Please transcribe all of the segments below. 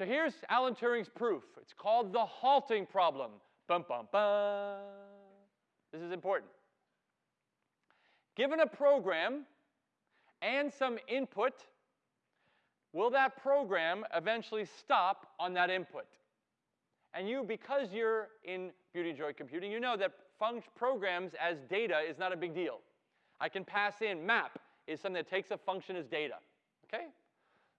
So here's Alan Turing's proof. It's called the halting problem. Bum, bum, bum. This is important. Given a program and some input, will that program eventually stop on that input? And you, because you're in Beauty and Joy Computing, you know that function programs as data is not a big deal. I can pass in map is something that takes a function as data. Okay?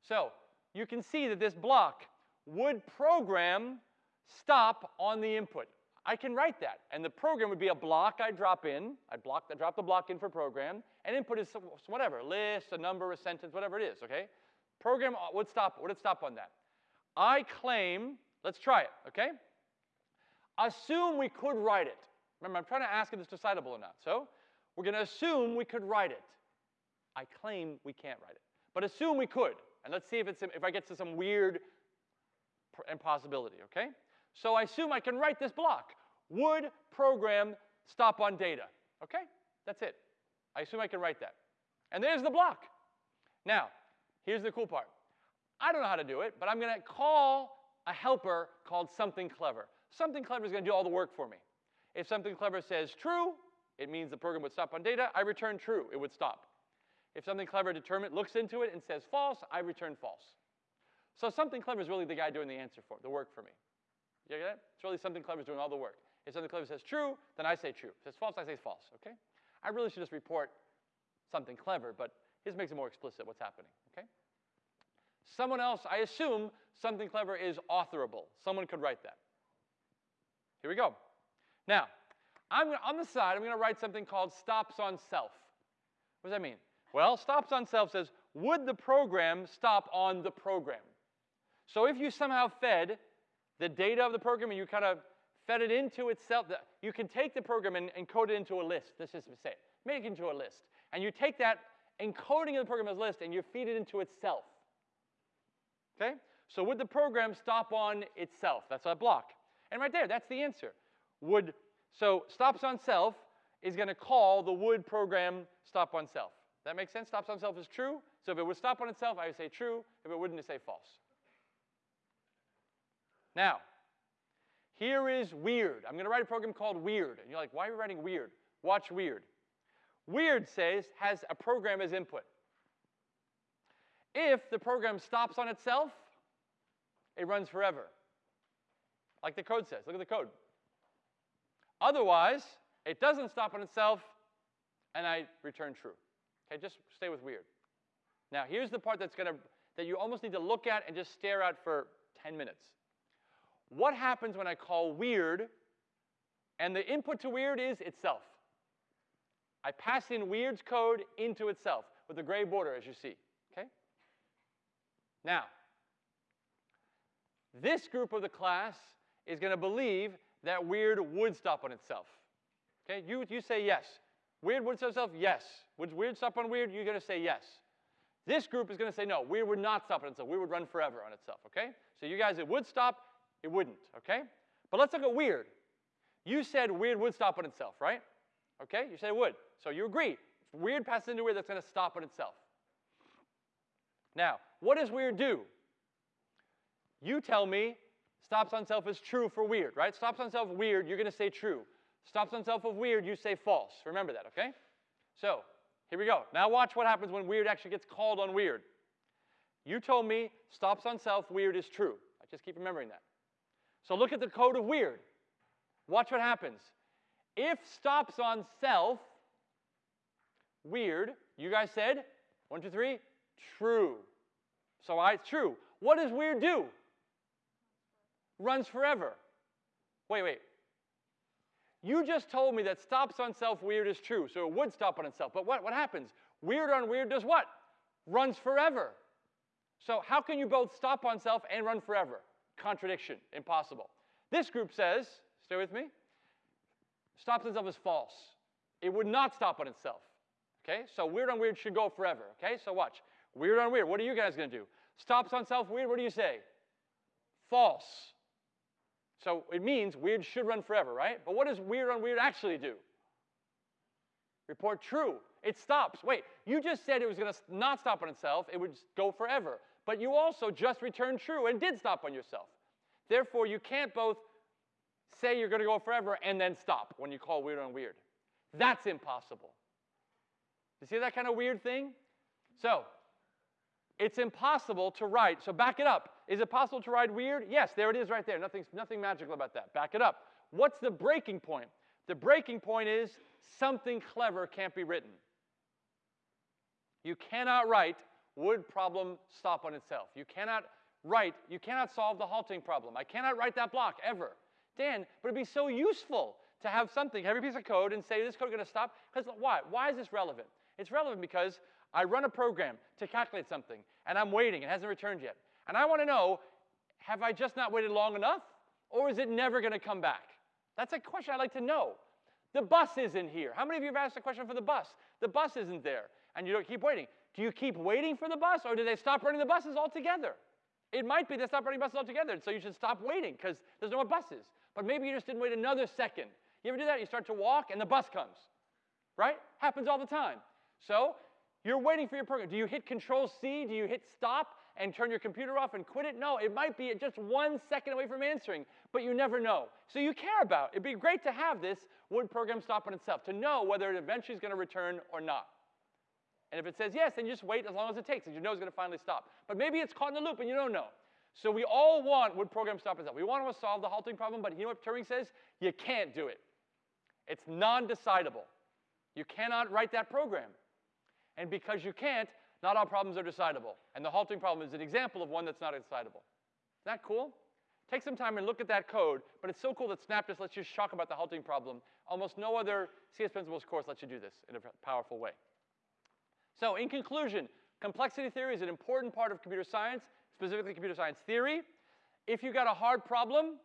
So you can see that this block would program stop on the input. I can write that. And the program would be a block I drop in. I block, I drop the block in for program. And input is whatever, a list, a number, a sentence, whatever it is, okay? Program uh, would stop, would it stop on that? I claim, let's try it, okay? Assume we could write it. Remember, I'm trying to ask if it's decidable or not. So we're going to assume we could write it. I claim we can't write it. But assume we could. And let's see if, it's, if I get to some weird impossibility, okay? So I assume I can write this block. Would program stop on data? Okay, that's it. I assume I can write that. And there's the block. Now, here's the cool part. I don't know how to do it, but I'm going to call a helper called something clever. Something clever is going to do all the work for me. If something clever says true, it means the program would stop on data. I return true. It would stop. If something clever determine, looks into it and says false, I return false. So something clever is really the guy doing the answer for the work for me. You get it? It's really something clever is doing all the work. If something clever says true, then I say true. If it says false, I say false. Okay? I really should just report something clever, but his makes it more explicit what's happening. Okay? Someone else, I assume something clever is authorable. Someone could write that. Here we go. Now, I'm on the side, I'm going to write something called stops on self. What does that mean? Well, stops on self says, would the program stop on the program? So if you somehow fed the data of the program and you kind of fed it into itself, you can take the program and encode it into a list. Let's just say. Make it into a list. And you take that encoding of the program as a list and you feed it into itself. Okay? So would the program stop on itself? That's a block. And right there, that's the answer. Would so stops on self is going to call the would program stop on self. That makes sense? Stops on self is true. So if it would stop on itself, I would say true. If it wouldn't, I say false. Now, here is weird. I'm going to write a program called weird. And you're like, why are you writing weird? Watch weird. Weird says has a program as input. If the program stops on itself, it runs forever. Like the code says. Look at the code. Otherwise, it doesn't stop on itself, and I return true. Okay, just stay with weird. Now, here's the part that's gonna that you almost need to look at and just stare at for 10 minutes. What happens when I call weird, and the input to weird is itself? I pass in weird's code into itself with a gray border, as you see. Okay? Now, this group of the class is going to believe that weird would stop on itself. Okay, you, you say yes. Weird would stop on itself? Yes. Would weird stop on weird? You're going to say yes. This group is going to say no. Weird would not stop on itself. Weird would run forever on itself, okay? So you guys, it would stop, it wouldn't, okay? But let's look at weird. You said weird would stop on itself, right? Okay, you said it would. So you agree. If weird passes into weird, that's going to stop on itself. Now, what does weird do? You tell me stops on self is true for weird, right? Stops on self weird, you're going to say true. Stops on self of weird, you say false. Remember that, okay? So, here we go. Now watch what happens when weird actually gets called on weird. You told me stops on self weird is true. I just keep remembering that. So look at the code of weird. Watch what happens. If stops on self weird, you guys said, one, two, three, true. So I, it's true. What does weird do? runs forever. Wait, wait. You just told me that stops on self weird is true, so it would stop on itself. But what, what happens? Weird on weird does what? Runs forever. So how can you both stop on self and run forever? Contradiction, impossible. This group says, stay with me, stops on self is false. It would not stop on itself. Okay, so weird on weird should go forever. Okay, so watch. Weird on weird, what are you guys to do? Stops on self weird, what do you say? False. So it means weird should run forever, right? But what does weird on weird actually do? Report true. It stops. Wait, you just said it was to not stop on itself. It would go forever. But you also just returned true and did stop on yourself. Therefore, you can't both say you're going to go forever and then stop when you call weird on weird. That's impossible. You see that kind of weird thing? So, it's impossible to write. So back it up. Is it possible to write weird? Yes, there it is right there. Nothing, nothing magical about that. Back it up. What's the breaking point? The breaking point is something clever can't be written. You cannot write would problem stop on itself. You cannot write, you cannot solve the halting problem. I cannot write that block ever. Dan, but it'd be so useful to have something, a piece of code and say this code to stop. Because why? Why is this relevant? It's relevant because I run a program to calculate something and I'm waiting, it hasn't returned yet. And I want to know, have I just not waited long enough? Or is it never going to come back? That's a question I'd like to know. The bus isn't here. How many of you have asked a question for the bus? The bus isn't there, and you don't keep waiting. Do you keep waiting for the bus, or do they stop running the buses altogether? It might be they stop running buses altogether, so you should stop waiting because there's no more buses. But maybe you just didn't wait another second. You ever do that? You start to walk and the bus comes, right? Happens all the time. So you're waiting for your program. Do you hit Control C? Do you hit stop and turn your computer off and quit it? No, it might be just one second away from answering, but you never know. So you care about. It'd be great to have this would program stop on itself to know whether it eventually is going to return or not. And if it says yes, then you just wait as long as it takes, and you know it's going to finally stop. But maybe it's caught in the loop and you don't know. So we all want would program stop itself. We want to solve the halting problem, but you know what Turing says? You can't do it. It's non-decidable. You cannot write that program. And because you can't, not all problems are decidable. And the halting problem is an example of one that's not decidable. Isn't that cool? Take some time and look at that code, but it's so cool that Snap just lets you talk about the halting problem. Almost no other CS Principles course lets you do this in a powerful way. So in conclusion, complexity theory is an important part of computer science, specifically computer science theory. If you've got a hard problem,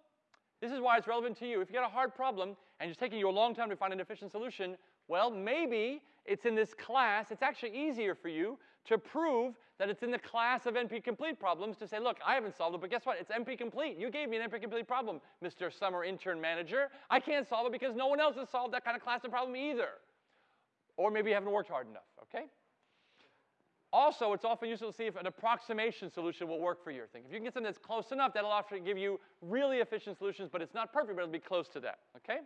this is why it's relevant to you. If you've got a hard problem and it's taking you a long time to find an efficient solution, well, maybe it's in this class. It's actually easier for you to prove that it's in the class of NP-complete problems to say, look, I haven't solved it, but guess what? It's NP-complete. You gave me an NP-complete problem, Mr. Summer Intern Manager. I can't solve it because no one else has solved that kind of class of problem either. Or maybe you haven't worked hard enough, okay? Also, it's often useful to see if an approximation solution will work for your thing. If you can get something that's close enough, that'll often give you really efficient solutions, but it's not perfect, but it'll be close to that, okay?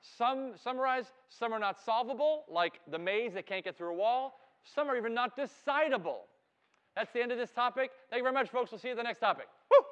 Some summarize, some are not solvable, like the maze that can't get through a wall. Some are even not decidable. That's the end of this topic. Thank you very much, folks. We'll see you at the next topic. Woo!